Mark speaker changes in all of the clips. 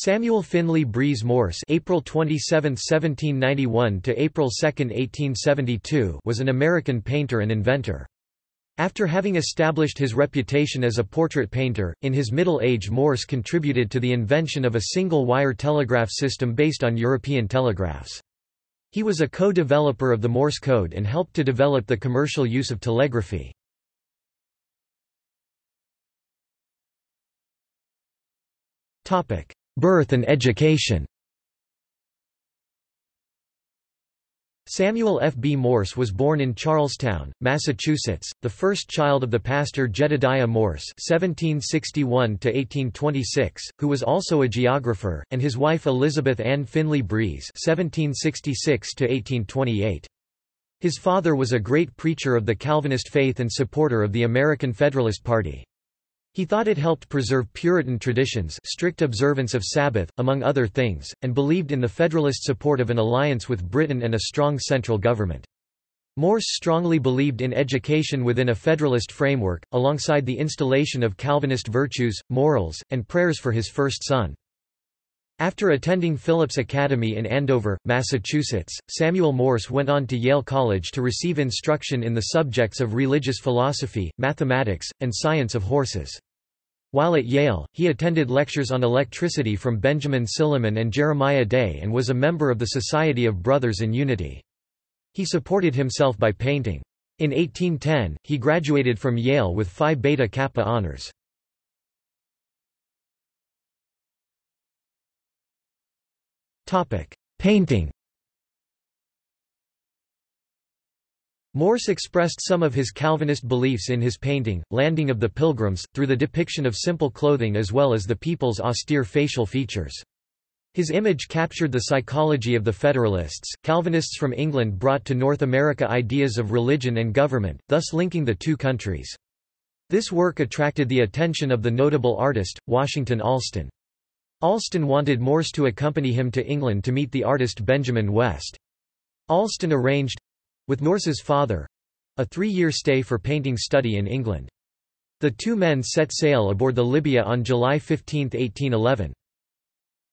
Speaker 1: Samuel Finley Breese Morse April 27, 1791 to April 2, 1872 was an American painter and inventor. After having established his reputation as a portrait painter, in his middle age Morse contributed to the invention of a single-wire telegraph system based on European telegraphs. He was a co-developer of the Morse code and helped to develop the commercial use of telegraphy. Birth and education Samuel F. B. Morse was born in Charlestown, Massachusetts, the first child of the pastor Jedediah Morse (1761–1826), who was also a geographer, and his wife Elizabeth Ann Finley Breese (1766–1828). His father was a great preacher of the Calvinist faith and supporter of the American Federalist Party. He thought it helped preserve Puritan traditions strict observance of Sabbath, among other things, and believed in the Federalist support of an alliance with Britain and a strong central government. Morse strongly believed in education within a Federalist framework, alongside the installation of Calvinist virtues, morals, and prayers for his first son. After attending Phillips Academy in Andover, Massachusetts, Samuel Morse went on to Yale College to receive instruction in the subjects of religious philosophy, mathematics, and science of horses. While at Yale, he attended lectures on electricity from Benjamin Silliman and Jeremiah Day and was a member of the Society of Brothers in Unity. He supported himself by painting. In 1810, he graduated from Yale with Phi Beta Kappa honors. Painting Morse expressed some of his Calvinist beliefs in his painting, Landing of the Pilgrims, through the depiction of simple clothing as well as the people's austere facial features. His image captured the psychology of the Federalists. Calvinists from England brought to North America ideas of religion and government, thus linking the two countries. This work attracted the attention of the notable artist, Washington Allston. Allston wanted Morse to accompany him to England to meet the artist Benjamin West. Allston arranged with Morse's father a three-year stay for painting study in England. The two men set sail aboard the Lydia on July 15, 1811.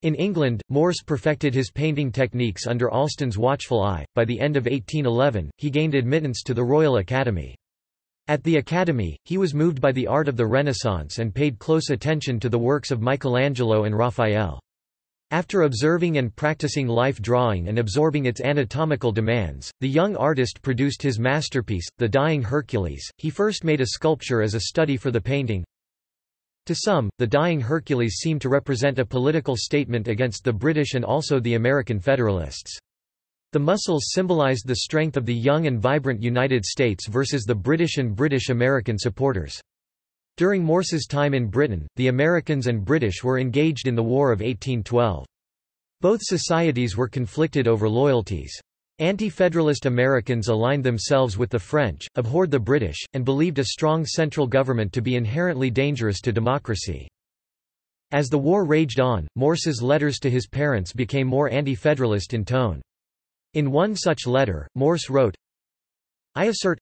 Speaker 1: In England, Morse perfected his painting techniques under Allston's watchful eye. By the end of 1811, he gained admittance to the Royal Academy. At the Academy, he was moved by the art of the Renaissance and paid close attention to the works of Michelangelo and Raphael. After observing and practicing life drawing and absorbing its anatomical demands, the young artist produced his masterpiece, The Dying Hercules. He first made a sculpture as a study for the painting. To some, the Dying Hercules seemed to represent a political statement against the British and also the American Federalists. The muscles symbolized the strength of the young and vibrant United States versus the British and British-American supporters. During Morse's time in Britain, the Americans and British were engaged in the War of 1812. Both societies were conflicted over loyalties. Anti-Federalist Americans aligned themselves with the French, abhorred the British, and believed a strong central government to be inherently dangerous to democracy. As the war raged on, Morse's letters to his parents became more anti-Federalist in tone. In one such letter, Morse wrote, I assert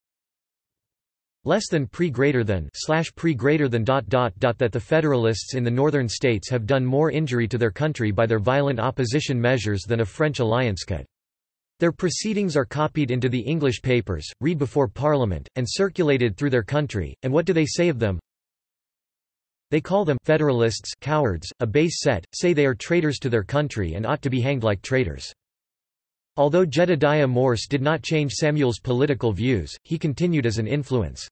Speaker 1: less than pre greater than slash pre greater than dot dot dot that the Federalists in the northern states have done more injury to their country by their violent opposition measures than a French alliance could. Their proceedings are copied into the English papers, read before Parliament, and circulated through their country, and what do they say of them? They call them Federalists cowards, a base set, say they are traitors to their country and ought to be hanged like traitors. Although Jedediah Morse did not change Samuel's political views, he continued as an influence.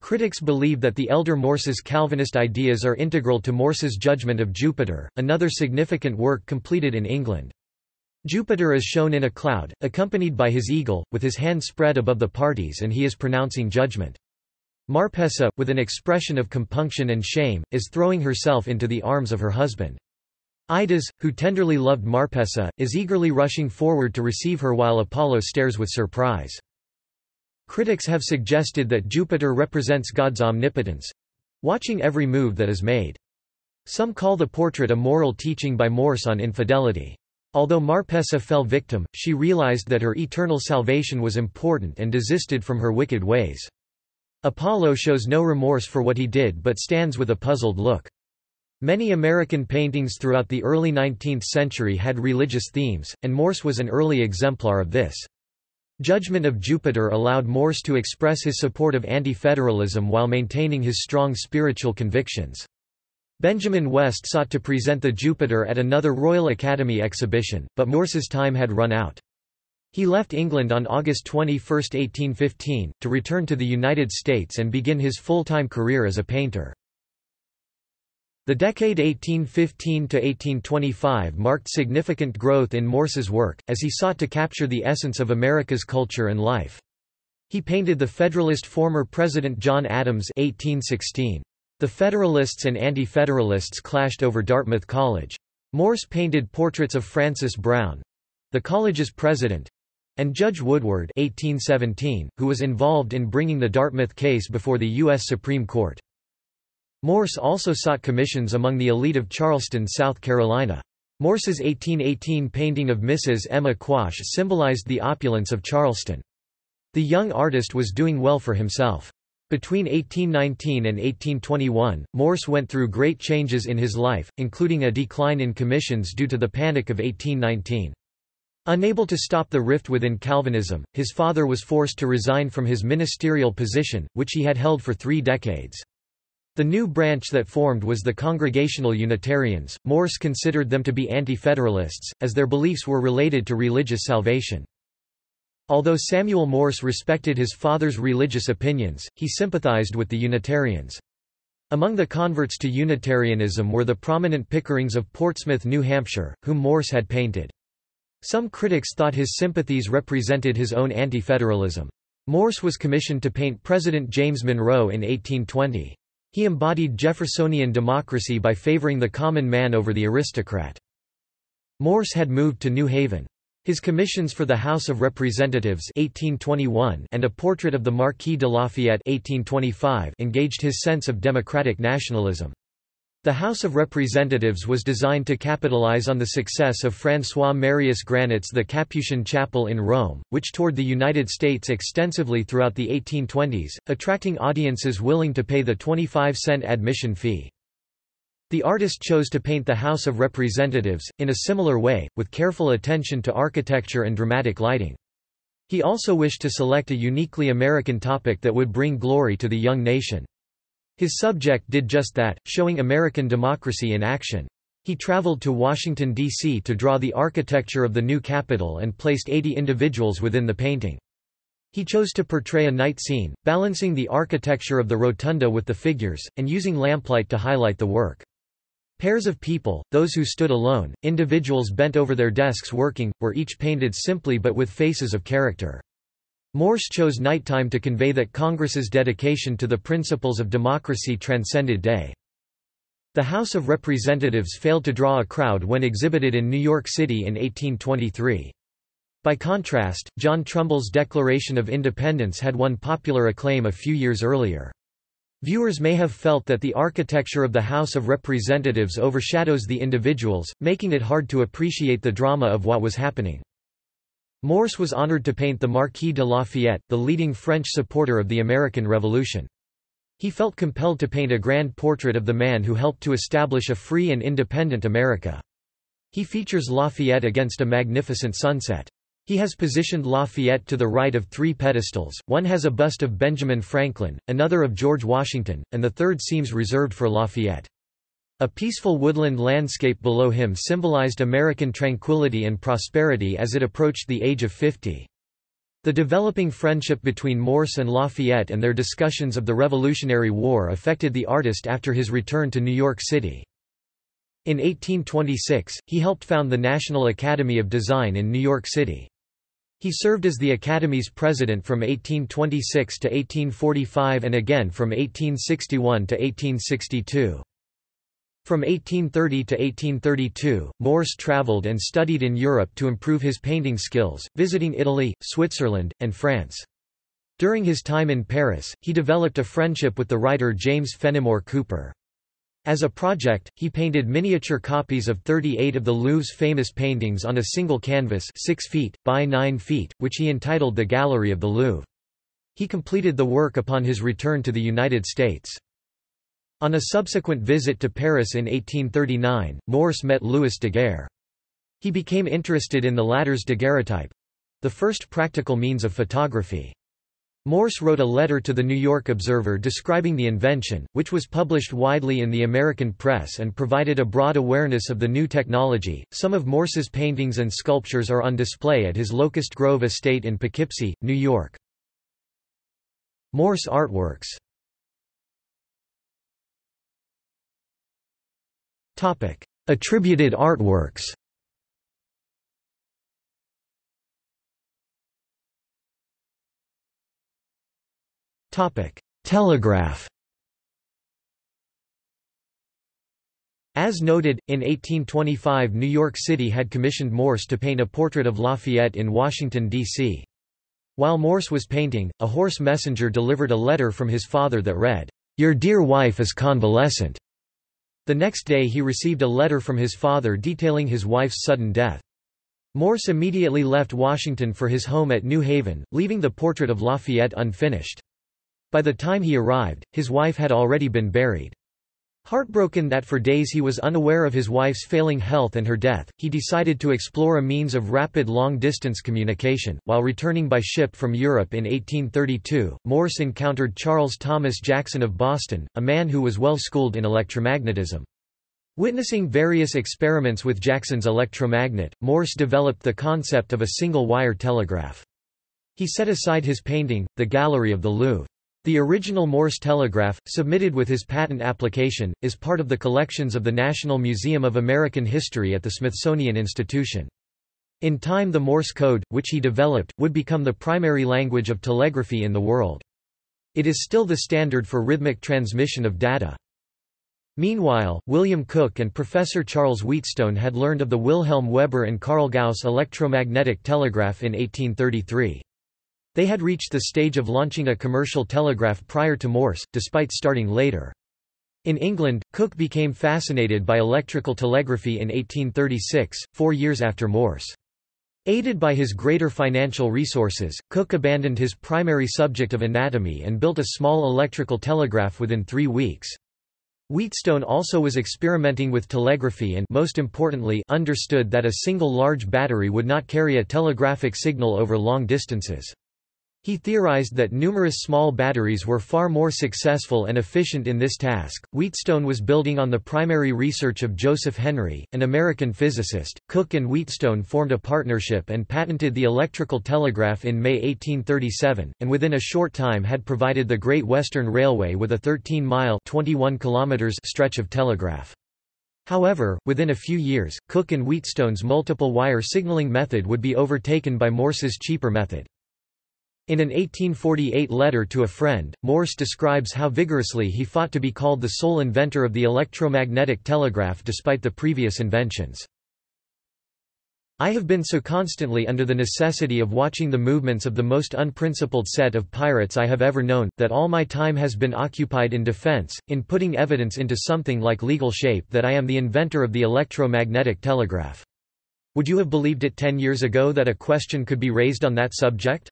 Speaker 1: Critics believe that the elder Morse's Calvinist ideas are integral to Morse's Judgment of Jupiter, another significant work completed in England. Jupiter is shown in a cloud, accompanied by his eagle, with his hand spread above the parties and he is pronouncing judgment. Marpessa, with an expression of compunction and shame, is throwing herself into the arms of her husband. Idas, who tenderly loved Marpessa, is eagerly rushing forward to receive her while Apollo stares with surprise. Critics have suggested that Jupiter represents God's omnipotence—watching every move that is made. Some call the portrait a moral teaching by Morse on infidelity. Although Marpessa fell victim, she realized that her eternal salvation was important and desisted from her wicked ways. Apollo shows no remorse for what he did but stands with a puzzled look. Many American paintings throughout the early 19th century had religious themes, and Morse was an early exemplar of this. Judgment of Jupiter allowed Morse to express his support of anti-federalism while maintaining his strong spiritual convictions. Benjamin West sought to present the Jupiter at another Royal Academy exhibition, but Morse's time had run out. He left England on August 21, 1815, to return to the United States and begin his full-time career as a painter. The decade 1815–1825 marked significant growth in Morse's work, as he sought to capture the essence of America's culture and life. He painted the Federalist former President John Adams 1816. The Federalists and Anti-Federalists clashed over Dartmouth College. Morse painted portraits of Francis Brown—the college's president—and Judge Woodward 1817, who was involved in bringing the Dartmouth case before the U.S. Supreme Court. Morse also sought commissions among the elite of Charleston, South Carolina. Morse's 1818 painting of Mrs. Emma Quash symbolized the opulence of Charleston. The young artist was doing well for himself. Between 1819 and 1821, Morse went through great changes in his life, including a decline in commissions due to the Panic of 1819. Unable to stop the rift within Calvinism, his father was forced to resign from his ministerial position, which he had held for three decades. The new branch that formed was the Congregational Unitarians. Morse considered them to be anti-federalists, as their beliefs were related to religious salvation. Although Samuel Morse respected his father's religious opinions, he sympathized with the Unitarians. Among the converts to Unitarianism were the prominent Pickerings of Portsmouth, New Hampshire, whom Morse had painted. Some critics thought his sympathies represented his own anti-federalism. Morse was commissioned to paint President James Monroe in 1820. He embodied Jeffersonian democracy by favoring the common man over the aristocrat. Morse had moved to New Haven. His commissions for the House of Representatives 1821 and a portrait of the Marquis de Lafayette 1825 engaged his sense of democratic nationalism. The House of Representatives was designed to capitalize on the success of François Marius Granet's The Capuchin Chapel in Rome, which toured the United States extensively throughout the 1820s, attracting audiences willing to pay the 25-cent admission fee. The artist chose to paint the House of Representatives, in a similar way, with careful attention to architecture and dramatic lighting. He also wished to select a uniquely American topic that would bring glory to the young nation. His subject did just that, showing American democracy in action. He traveled to Washington, D.C. to draw the architecture of the new Capitol and placed 80 individuals within the painting. He chose to portray a night scene, balancing the architecture of the rotunda with the figures, and using lamplight to highlight the work. Pairs of people, those who stood alone, individuals bent over their desks working, were each painted simply but with faces of character. Morse chose nighttime to convey that Congress's dedication to the principles of democracy transcended day. The House of Representatives failed to draw a crowd when exhibited in New York City in 1823. By contrast, John Trumbull's Declaration of Independence had won popular acclaim a few years earlier. Viewers may have felt that the architecture of the House of Representatives overshadows the individuals, making it hard to appreciate the drama of what was happening. Morse was honored to paint the Marquis de Lafayette, the leading French supporter of the American Revolution. He felt compelled to paint a grand portrait of the man who helped to establish a free and independent America. He features Lafayette against a magnificent sunset. He has positioned Lafayette to the right of three pedestals, one has a bust of Benjamin Franklin, another of George Washington, and the third seems reserved for Lafayette. A peaceful woodland landscape below him symbolized American tranquility and prosperity as it approached the age of 50. The developing friendship between Morse and Lafayette and their discussions of the Revolutionary War affected the artist after his return to New York City. In 1826, he helped found the National Academy of Design in New York City. He served as the Academy's president from 1826 to 1845 and again from 1861 to 1862. From 1830 to 1832, Morse traveled and studied in Europe to improve his painting skills, visiting Italy, Switzerland, and France. During his time in Paris, he developed a friendship with the writer James Fenimore Cooper. As a project, he painted miniature copies of 38 of the Louvre's famous paintings on a single canvas 6 feet, by 9 feet, which he entitled The Gallery of the Louvre. He completed the work upon his return to the United States. On a subsequent visit to Paris in 1839, Morse met Louis Daguerre. He became interested in the latter's daguerreotype—the first practical means of photography. Morse wrote a letter to the New York Observer describing the invention, which was published widely in the American press and provided a broad awareness of the new technology. Some of Morse's paintings and sculptures are on display at his Locust Grove estate in Poughkeepsie, New York. Morse artworks Attributed artworks Telegraph As noted, in 1825 New York City had commissioned Morse to paint a portrait of Lafayette in Washington, D.C. While Morse was painting, a horse messenger delivered a letter from his father that read, "'Your dear wife is convalescent." The next day he received a letter from his father detailing his wife's sudden death. Morse immediately left Washington for his home at New Haven, leaving the portrait of Lafayette unfinished. By the time he arrived, his wife had already been buried. Heartbroken that for days he was unaware of his wife's failing health and her death, he decided to explore a means of rapid long-distance communication. While returning by ship from Europe in 1832, Morse encountered Charles Thomas Jackson of Boston, a man who was well schooled in electromagnetism. Witnessing various experiments with Jackson's electromagnet, Morse developed the concept of a single-wire telegraph. He set aside his painting, The Gallery of the Louvre. The original Morse telegraph, submitted with his patent application, is part of the collections of the National Museum of American History at the Smithsonian Institution. In time the Morse code, which he developed, would become the primary language of telegraphy in the world. It is still the standard for rhythmic transmission of data. Meanwhile, William Cooke and Professor Charles Wheatstone had learned of the Wilhelm Weber and Carl Gauss electromagnetic telegraph in 1833. They had reached the stage of launching a commercial telegraph prior to Morse, despite starting later. In England, Cooke became fascinated by electrical telegraphy in 1836, four years after Morse. Aided by his greater financial resources, Cooke abandoned his primary subject of anatomy and built a small electrical telegraph within three weeks. Wheatstone also was experimenting with telegraphy and most importantly understood that a single large battery would not carry a telegraphic signal over long distances. He theorized that numerous small batteries were far more successful and efficient in this task. Wheatstone was building on the primary research of Joseph Henry, an American physicist. Cooke and Wheatstone formed a partnership and patented the electrical telegraph in May 1837, and within a short time had provided the Great Western Railway with a 13-mile (21 kilometers) stretch of telegraph. However, within a few years, Cooke and Wheatstone's multiple wire signaling method would be overtaken by Morse's cheaper method. In an 1848 letter to a friend, Morse describes how vigorously he fought to be called the sole inventor of the electromagnetic telegraph despite the previous inventions. I have been so constantly under the necessity of watching the movements of the most unprincipled set of pirates I have ever known, that all my time has been occupied in defense, in putting evidence into something like legal shape that I am the inventor of the electromagnetic telegraph. Would you have believed it ten years ago that a question could be raised on that subject?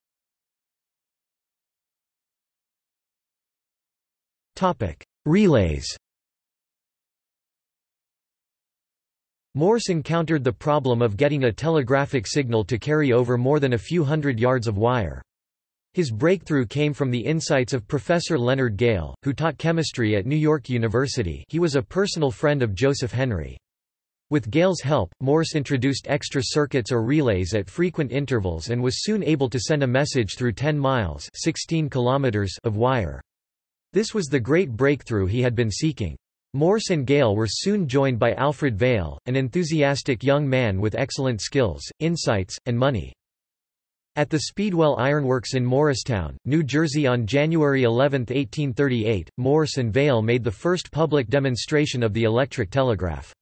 Speaker 1: Relays Morse encountered the problem of getting a telegraphic signal to carry over more than a few hundred yards of wire. His breakthrough came from the insights of Professor Leonard Gale, who taught chemistry at New York University he was a personal friend of Joseph Henry. With Gale's help, Morse introduced extra circuits or relays at frequent intervals and was soon able to send a message through 10 miles 16 kilometers of wire. This was the great breakthrough he had been seeking. Morse and Gale were soon joined by Alfred Vail, an enthusiastic young man with excellent skills, insights, and money. At the Speedwell Ironworks in Morristown, New Jersey on January 11, 1838, Morse and Vail made the first public demonstration of the electric telegraph.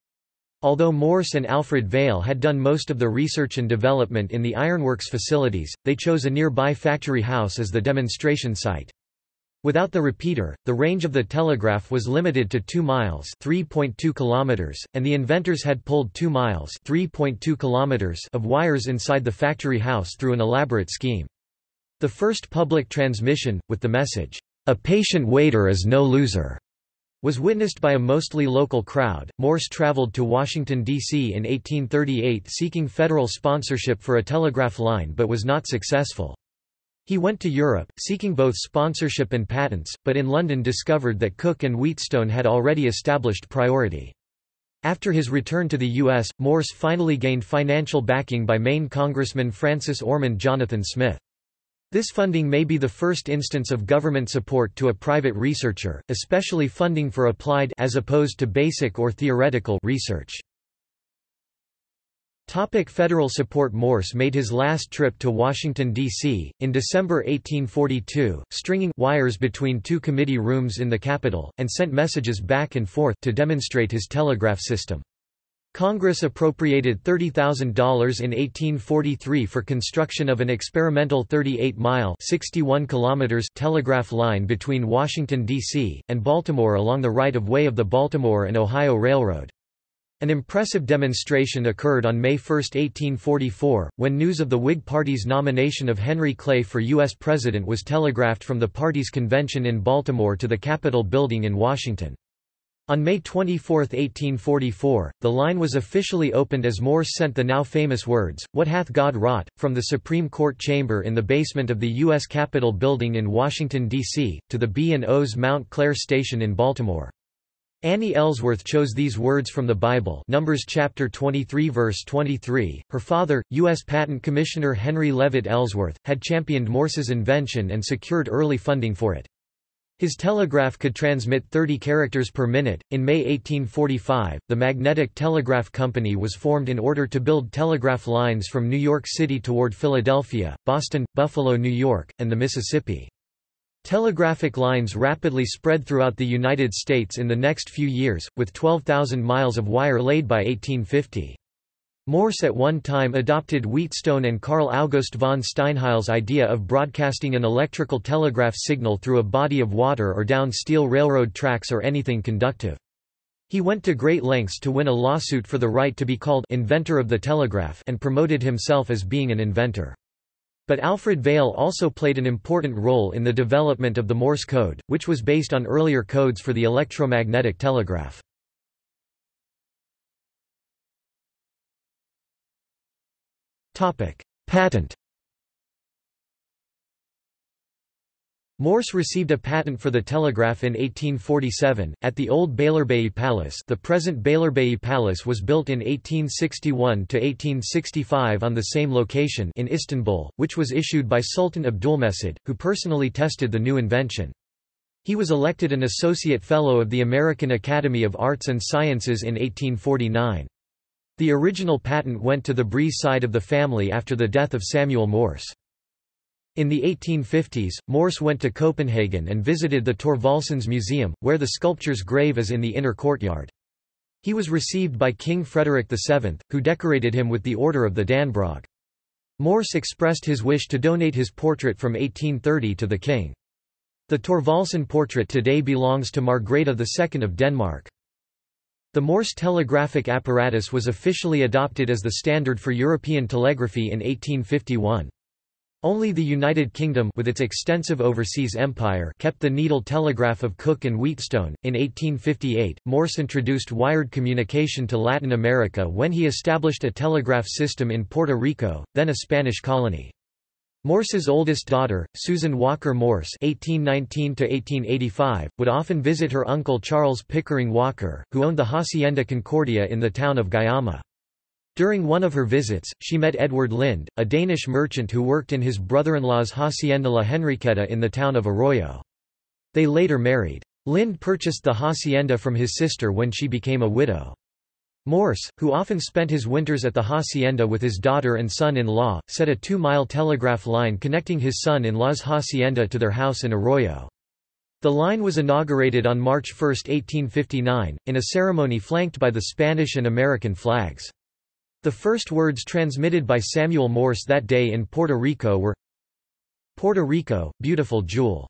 Speaker 1: Although Morse and Alfred Vail had done most of the research and development in the ironworks facilities, they chose a nearby factory house as the demonstration site. Without the repeater, the range of the telegraph was limited to 2 miles (3.2 kilometers), and the inventors had pulled 2 miles (3.2 kilometers) of wires inside the factory house through an elaborate scheme. The first public transmission, with the message, "A patient waiter is no loser," was witnessed by a mostly local crowd. Morse traveled to Washington, D.C. in 1838 seeking federal sponsorship for a telegraph line but was not successful. He went to Europe, seeking both sponsorship and patents, but in London discovered that Cooke and Wheatstone had already established priority. After his return to the U.S., Morse finally gained financial backing by Maine Congressman Francis Ormond Jonathan Smith. This funding may be the first instance of government support to a private researcher, especially funding for applied as opposed to basic or theoretical research. Topic federal support Morse made his last trip to Washington, D.C., in December 1842, stringing wires between two committee rooms in the Capitol, and sent messages back and forth to demonstrate his telegraph system. Congress appropriated $30,000 in 1843 for construction of an experimental 38-mile kilometers telegraph line between Washington, D.C., and Baltimore along the right-of-way of the Baltimore and Ohio Railroad. An impressive demonstration occurred on May 1, 1844, when news of the Whig Party's nomination of Henry Clay for U.S. President was telegraphed from the party's convention in Baltimore to the Capitol building in Washington. On May 24, 1844, the line was officially opened as Morse sent the now famous words, What hath God wrought, from the Supreme Court chamber in the basement of the U.S. Capitol building in Washington, D.C., to the B&O's Mount Clare station in Baltimore. Annie Ellsworth chose these words from the Bible Numbers chapter 23 verse 23. Her father, U.S. Patent Commissioner Henry Leavitt Ellsworth, had championed Morse's invention and secured early funding for it. His telegraph could transmit 30 characters per minute. In May 1845, the Magnetic Telegraph Company was formed in order to build telegraph lines from New York City toward Philadelphia, Boston, Buffalo, New York, and the Mississippi. Telegraphic lines rapidly spread throughout the United States in the next few years, with 12,000 miles of wire laid by 1850. Morse at one time adopted Wheatstone and Carl August von Steinheil's idea of broadcasting an electrical telegraph signal through a body of water or down steel railroad tracks or anything conductive. He went to great lengths to win a lawsuit for the right to be called inventor of the telegraph and promoted himself as being an inventor. But Alfred Vail also played an important role in the development of the Morse code, which was based on earlier codes for the electromagnetic telegraph. Patent Morse received a patent for the telegraph in 1847, at the old Beylerbeyi Palace the present Beylerbeyi Palace was built in 1861–1865 on the same location in Istanbul, which was issued by Sultan Abdulmecid, who personally tested the new invention. He was elected an Associate Fellow of the American Academy of Arts and Sciences in 1849. The original patent went to the Breese side of the family after the death of Samuel Morse. In the 1850s, Morse went to Copenhagen and visited the Thorvaldsens Museum, where the sculpture's grave is in the inner courtyard. He was received by King Frederick VII, who decorated him with the Order of the Dannebrog. Morse expressed his wish to donate his portrait from 1830 to the king. The Thorvaldsen portrait today belongs to Margrethe II of Denmark. The Morse telegraphic apparatus was officially adopted as the standard for European telegraphy in 1851. Only the United Kingdom with its extensive overseas empire kept the needle telegraph of Cooke and Wheatstone. In 1858, Morse introduced wired communication to Latin America when he established a telegraph system in Puerto Rico, then a Spanish colony. Morse's oldest daughter, Susan Walker Morse (1819–1885), would often visit her uncle Charles Pickering Walker, who owned the Hacienda Concordia in the town of Guayama. During one of her visits, she met Edward Lind, a Danish merchant who worked in his brother-in-law's Hacienda La Henriqueta in the town of Arroyo. They later married. Lind purchased the hacienda from his sister when she became a widow. Morse, who often spent his winters at the hacienda with his daughter and son-in-law, set a two-mile telegraph line connecting his son-in-law's hacienda to their house in Arroyo. The line was inaugurated on March 1, 1859, in a ceremony flanked by the Spanish and American flags. The first words transmitted by Samuel Morse that day in Puerto Rico were, Puerto Rico, beautiful jewel.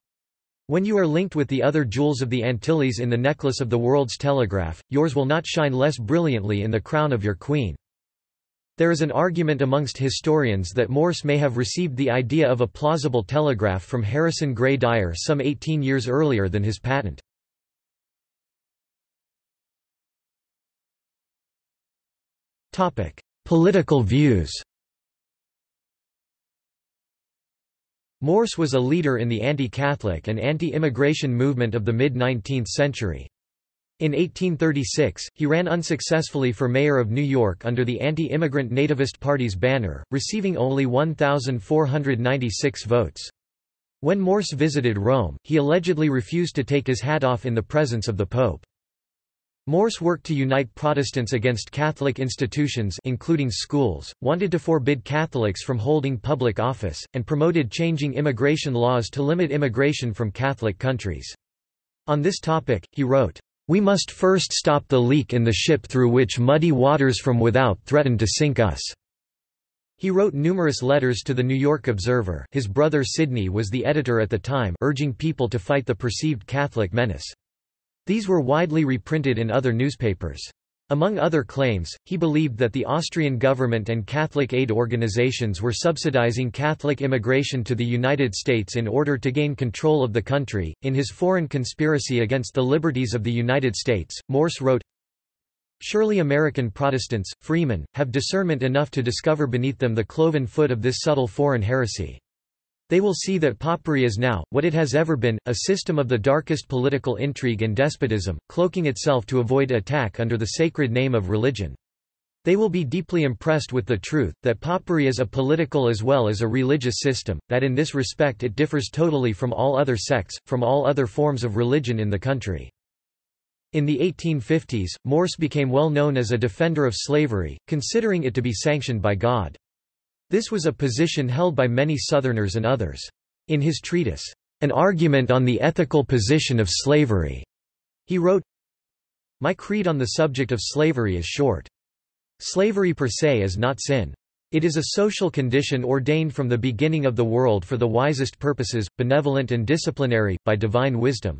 Speaker 1: When you are linked with the other jewels of the Antilles in the necklace of the world's telegraph, yours will not shine less brilliantly in the crown of your queen. There is an argument amongst historians that Morse may have received the idea of a plausible telegraph from Harrison Gray Dyer some 18 years earlier than his patent. Political views Morse was a leader in the anti-Catholic and anti-immigration movement of the mid-19th century. In 1836, he ran unsuccessfully for mayor of New York under the anti-immigrant Nativist Party's banner, receiving only 1,496 votes. When Morse visited Rome, he allegedly refused to take his hat off in the presence of the Pope. Morse worked to unite Protestants against Catholic institutions including schools, wanted to forbid Catholics from holding public office, and promoted changing immigration laws to limit immigration from Catholic countries. On this topic, he wrote, "...we must first stop the leak in the ship through which muddy waters from without threaten to sink us." He wrote numerous letters to the New York Observer his brother Sidney was the editor at the time urging people to fight the perceived Catholic menace. These were widely reprinted in other newspapers. Among other claims, he believed that the Austrian government and Catholic aid organizations were subsidizing Catholic immigration to the United States in order to gain control of the country. In his Foreign Conspiracy Against the Liberties of the United States, Morse wrote, Surely American Protestants, freemen, have discernment enough to discover beneath them the cloven foot of this subtle foreign heresy. They will see that Popery is now, what it has ever been, a system of the darkest political intrigue and despotism, cloaking itself to avoid attack under the sacred name of religion. They will be deeply impressed with the truth, that Popery is a political as well as a religious system, that in this respect it differs totally from all other sects, from all other forms of religion in the country. In the 1850s, Morse became well known as a defender of slavery, considering it to be sanctioned by God. This was a position held by many Southerners and others. In his treatise, An Argument on the Ethical Position of Slavery, he wrote, My creed on the subject of slavery is short. Slavery per se is not sin. It is a social condition ordained from the beginning of the world for the wisest purposes, benevolent and disciplinary, by divine wisdom.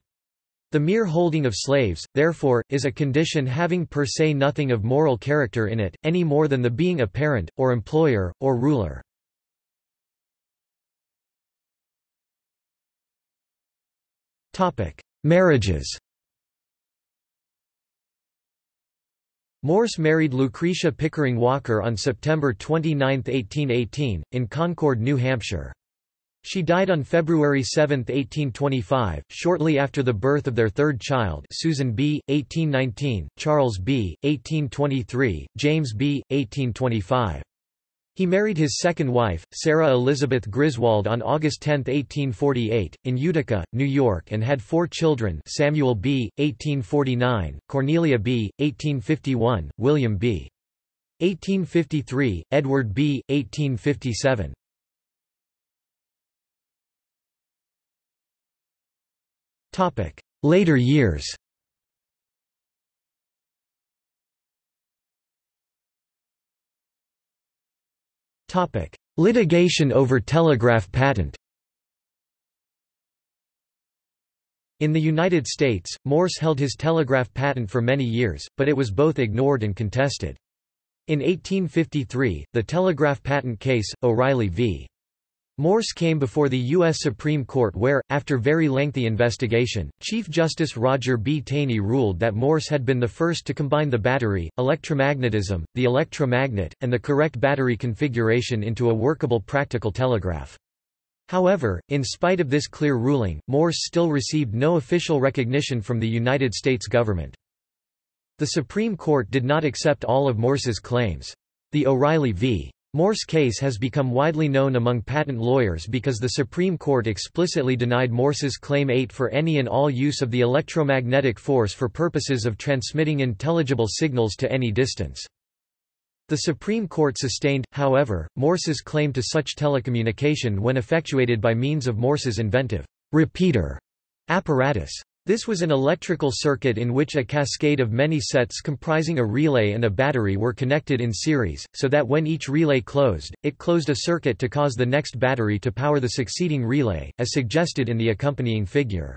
Speaker 1: The mere holding of slaves, therefore, is a condition having per se nothing of moral character in it, any more than the being a parent, or employer, or ruler. Marriages Morse married Lucretia Pickering Walker on September 29, 1818, in Concord, New Hampshire. She died on February 7, 1825, shortly after the birth of their third child Susan B., 1819, Charles B., 1823, James B., 1825. He married his second wife, Sarah Elizabeth Griswold on August 10, 1848, in Utica, New York and had four children Samuel B., 1849, Cornelia B., 1851, William B. 1853, Edward B., 1857. Later years Litigation over telegraph patent In the United States, Morse held his telegraph patent for many years, but it was both ignored and contested. In 1853, the telegraph patent case, O'Reilly v. Morse came before the U.S. Supreme Court where, after very lengthy investigation, Chief Justice Roger B. Taney ruled that Morse had been the first to combine the battery, electromagnetism, the electromagnet, and the correct battery configuration into a workable practical telegraph. However, in spite of this clear ruling, Morse still received no official recognition from the United States government. The Supreme Court did not accept all of Morse's claims. The O'Reilly v. Morse case has become widely known among patent lawyers because the Supreme Court explicitly denied Morse's Claim 8 for any and all use of the electromagnetic force for purposes of transmitting intelligible signals to any distance. The Supreme Court sustained, however, Morse's claim to such telecommunication when effectuated by means of Morse's inventive repeater apparatus. This was an electrical circuit in which a cascade of many sets comprising a relay and a battery were connected in series, so that when each relay closed, it closed a circuit to cause the next battery to power the succeeding relay, as suggested in the accompanying figure.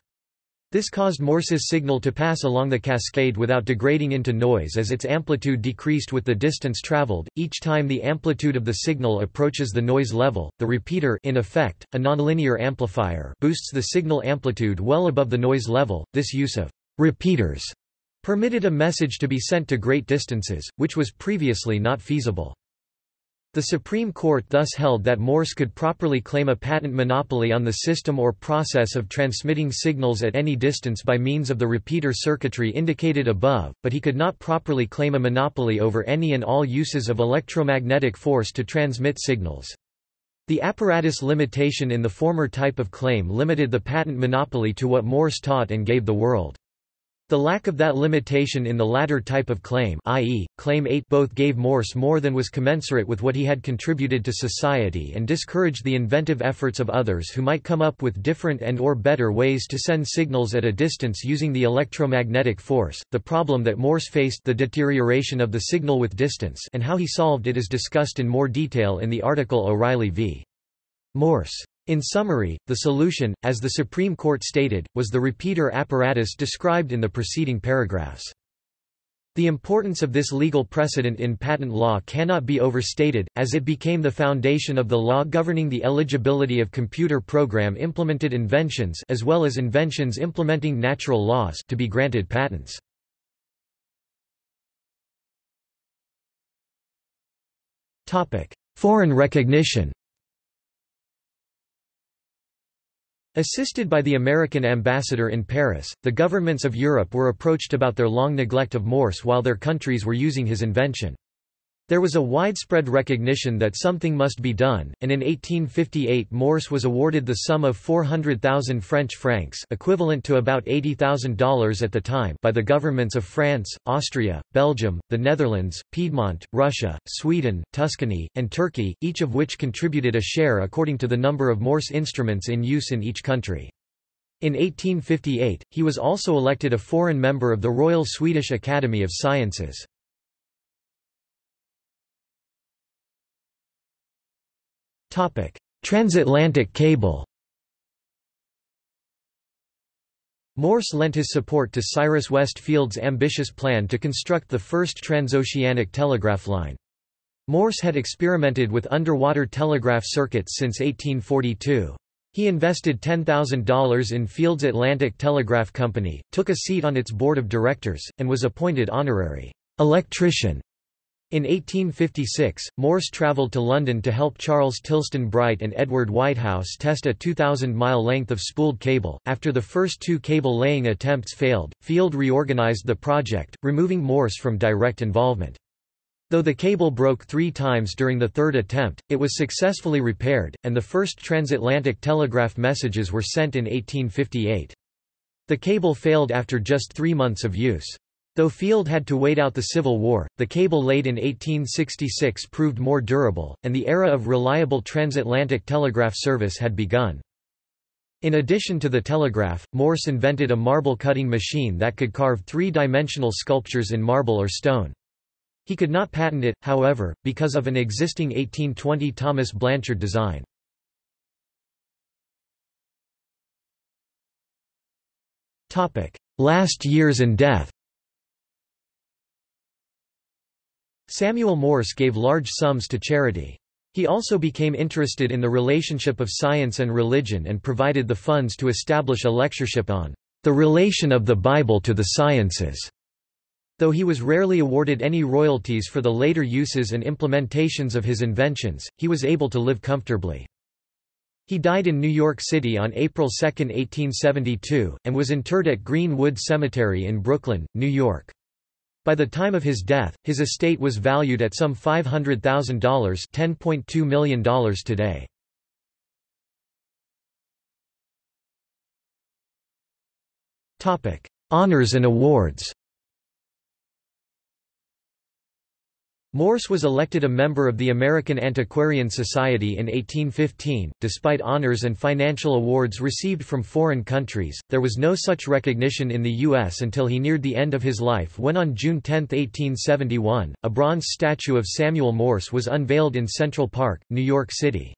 Speaker 1: This caused Morse's signal to pass along the cascade without degrading into noise as its amplitude decreased with the distance traveled. Each time the amplitude of the signal approaches the noise level, the repeater in effect, a nonlinear amplifier boosts the signal amplitude well above the noise level. This use of repeaters permitted a message to be sent to great distances, which was previously not feasible. The Supreme Court thus held that Morse could properly claim a patent monopoly on the system or process of transmitting signals at any distance by means of the repeater circuitry indicated above, but he could not properly claim a monopoly over any and all uses of electromagnetic force to transmit signals. The apparatus limitation in the former type of claim limited the patent monopoly to what Morse taught and gave the world. The lack of that limitation in the latter type of claim i.e., Claim 8 both gave Morse more than was commensurate with what he had contributed to society and discouraged the inventive efforts of others who might come up with different and or better ways to send signals at a distance using the electromagnetic force. The problem that Morse faced the deterioration of the signal with distance and how he solved it is discussed in more detail in the article O'Reilly v. Morse. In summary, the solution, as the Supreme Court stated, was the repeater apparatus described in the preceding paragraphs. The importance of this legal precedent in patent law cannot be overstated, as it became the foundation of the law governing the eligibility of computer program-implemented inventions as well as inventions implementing natural laws to be granted patents. Foreign recognition Assisted by the American ambassador in Paris, the governments of Europe were approached about their long neglect of Morse while their countries were using his invention. There was a widespread recognition that something must be done, and in 1858 Morse was awarded the sum of 400,000 French francs equivalent to about $80,000 at the time by the governments of France, Austria, Belgium, the Netherlands, Piedmont, Russia, Sweden, Tuscany, and Turkey, each of which contributed a share according to the number of Morse instruments in use in each country. In 1858, he was also elected a foreign member of the Royal Swedish Academy of Sciences. Transatlantic cable Morse lent his support to Cyrus West Field's ambitious plan to construct the first transoceanic telegraph line. Morse had experimented with underwater telegraph circuits since 1842. He invested $10,000 in Field's Atlantic Telegraph Company, took a seat on its board of directors, and was appointed honorary electrician in 1856, Morse travelled to London to help Charles Tilston Bright and Edward Whitehouse test a 2,000-mile length of spooled cable. After the first two cable-laying attempts failed, Field reorganized the project, removing Morse from direct involvement. Though the cable broke three times during the third attempt, it was successfully repaired, and the first transatlantic telegraph messages were sent in 1858. The cable failed after just three months of use. Though Field had to wait out the Civil War, the cable laid in 1866 proved more durable, and the era of reliable transatlantic telegraph service had begun. In addition to the telegraph, Morse invented a marble cutting machine that could carve three-dimensional sculptures in marble or stone. He could not patent it, however, because of an existing 1820 Thomas Blanchard design. Last years and death Samuel Morse gave large sums to charity. He also became interested in the relationship of science and religion and provided the funds to establish a lectureship on the relation of the Bible to the sciences. Though he was rarely awarded any royalties for the later uses and implementations of his inventions, he was able to live comfortably. He died in New York City on April 2, 1872, and was interred at Green-Wood Cemetery in Brooklyn, New York. By the time of his death, his estate was valued at some $500,000 $10.2 million today. Honors and awards Morse was elected a member of the American Antiquarian Society in 1815. Despite honors and financial awards received from foreign countries, there was no such recognition in the U.S. until he neared the end of his life when on June 10, 1871, a bronze statue of Samuel Morse was unveiled in Central Park, New York City.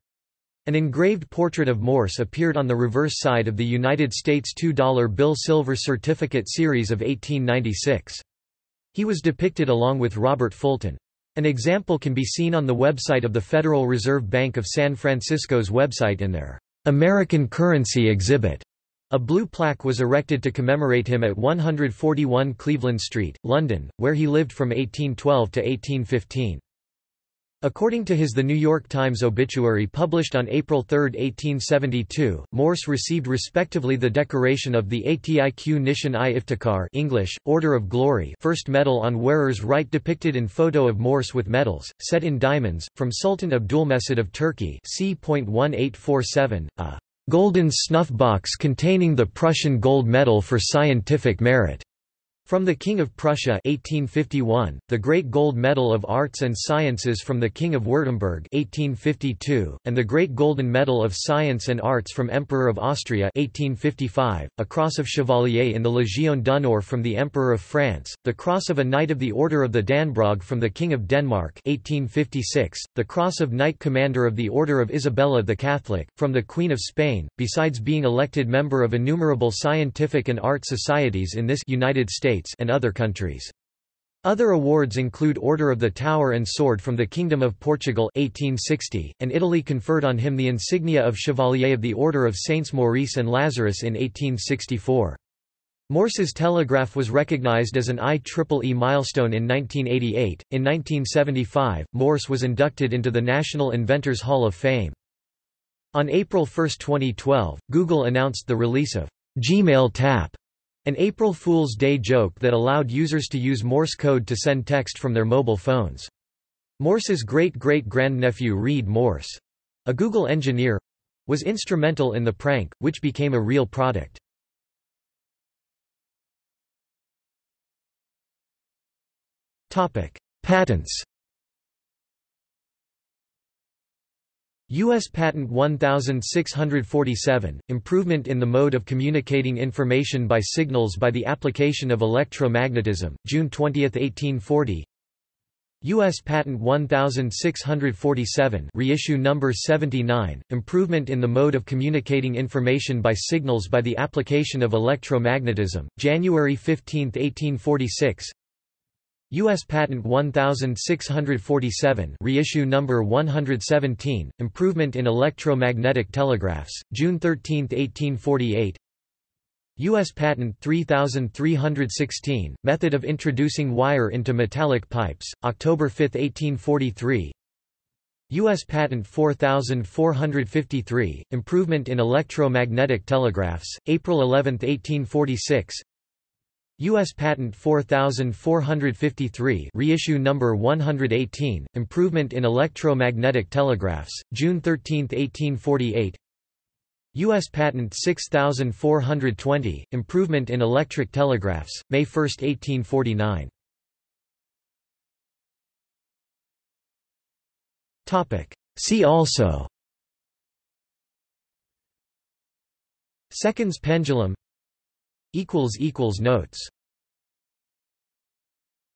Speaker 1: An engraved portrait of Morse appeared on the reverse side of the United States $2 bill Silver Certificate Series of 1896. He was depicted along with Robert Fulton. An example can be seen on the website of the Federal Reserve Bank of San Francisco's website in their American Currency exhibit. A blue plaque was erected to commemorate him at 141 Cleveland Street, London, where he lived from 1812 to 1815. According to his The New York Times obituary published on April 3, 1872, Morse received respectively the decoration of the Atiq Nishan-i Iftikhar English, Order of Glory first medal on wearer's right depicted in photo of Morse with medals, set in diamonds, from Sultan Abdulmecid of Turkey c.1847, a golden snuff box containing the Prussian gold medal for scientific merit. From the King of Prussia 1851, the Great Gold Medal of Arts and Sciences from the King of Württemberg 1852, and the Great Golden Medal of Science and Arts from Emperor of Austria 1855, a Cross of Chevalier in the Légion d'honneur from the Emperor of France, the Cross of a Knight of the Order of the Dannebrog from the King of Denmark 1856, the Cross of Knight Commander of the Order of Isabella the Catholic, from the Queen of Spain, besides being elected member of innumerable scientific and art societies in this United States States and other countries. Other awards include Order of the Tower and Sword from the Kingdom of Portugal 1860, and Italy conferred on him the insignia of Chevalier of the Order of Saints Maurice and Lazarus in 1864. Morse's telegraph was recognized as an IEEE milestone in 1988. In 1975, Morse was inducted into the National Inventors Hall of Fame. On April 1, 2012, Google announced the release of Gmail Tap, an April Fool's Day joke that allowed users to use Morse code to send text from their mobile phones. Morse's great-great-grandnephew Reed Morse, a Google engineer, was instrumental in the prank, which became a real product. Patents U.S. Patent 1647, Improvement in the mode of communicating information by signals by the application of electromagnetism, June 20, 1840 U.S. Patent 1647 reissue number 79, Improvement in the mode of communicating information by signals by the application of electromagnetism, January 15, 1846 U.S. Patent 1647 reissue number 117, Improvement in Electromagnetic Telegraphs, June 13, 1848 U.S. Patent 3316, Method of Introducing Wire into Metallic Pipes, October 5, 1843 U.S. Patent 4453, Improvement in Electromagnetic Telegraphs, April 11, 1846 U.S. Patent 4453 reissue number 118, Improvement in Electromagnetic Telegraphs, June 13, 1848 U.S. Patent 6420, Improvement in Electric Telegraphs, May 1, 1849 See also Seconds pendulum Notes